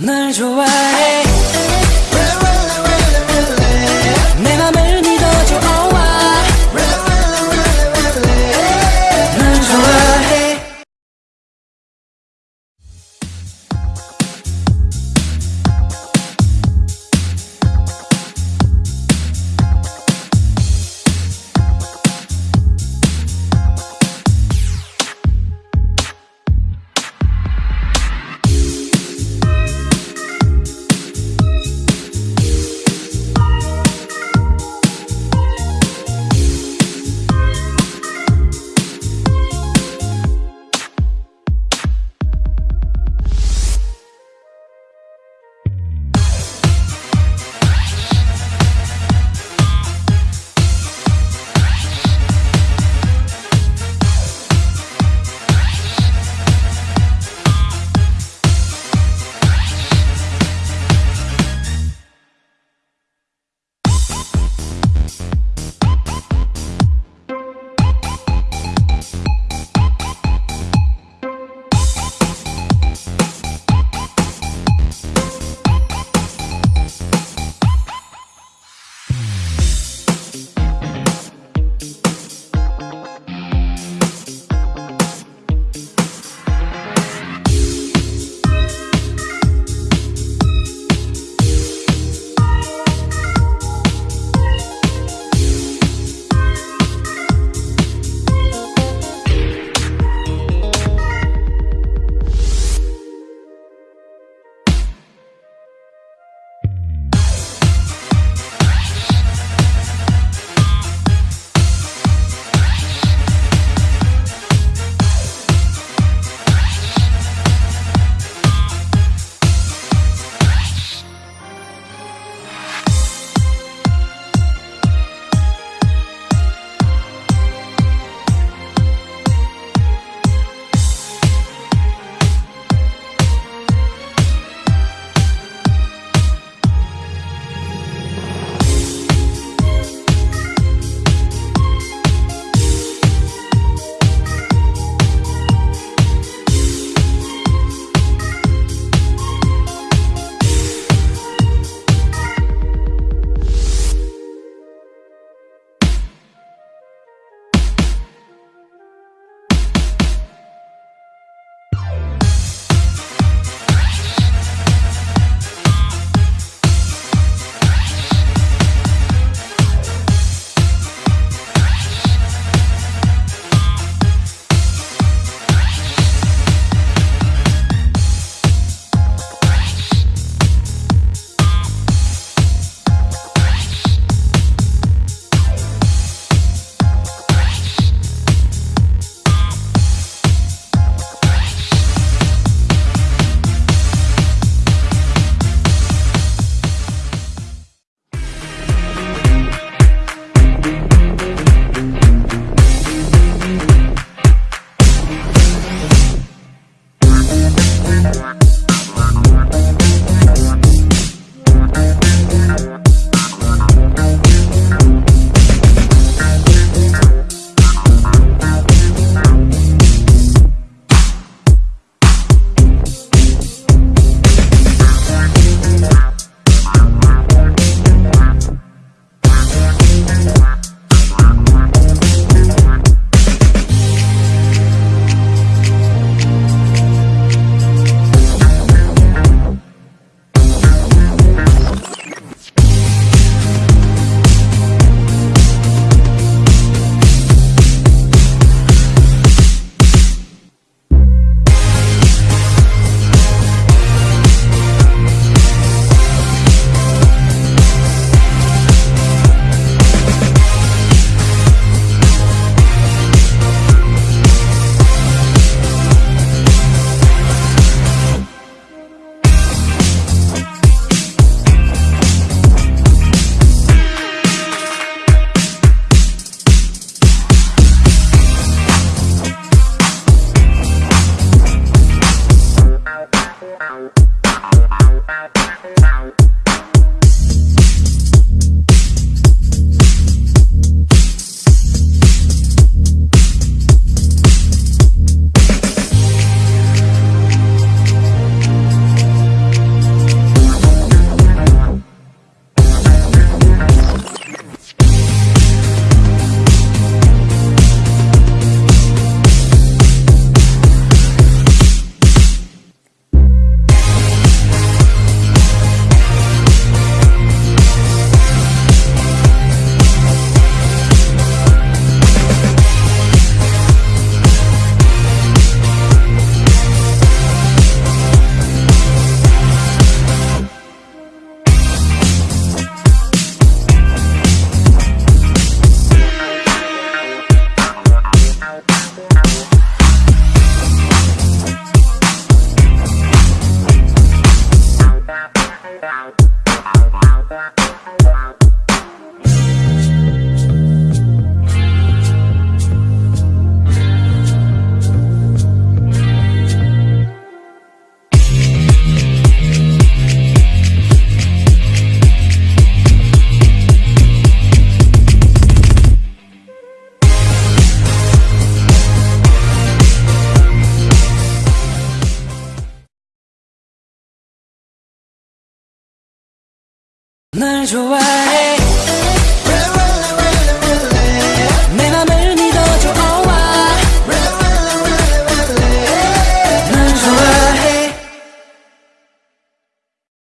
널 좋아해 널 좋아해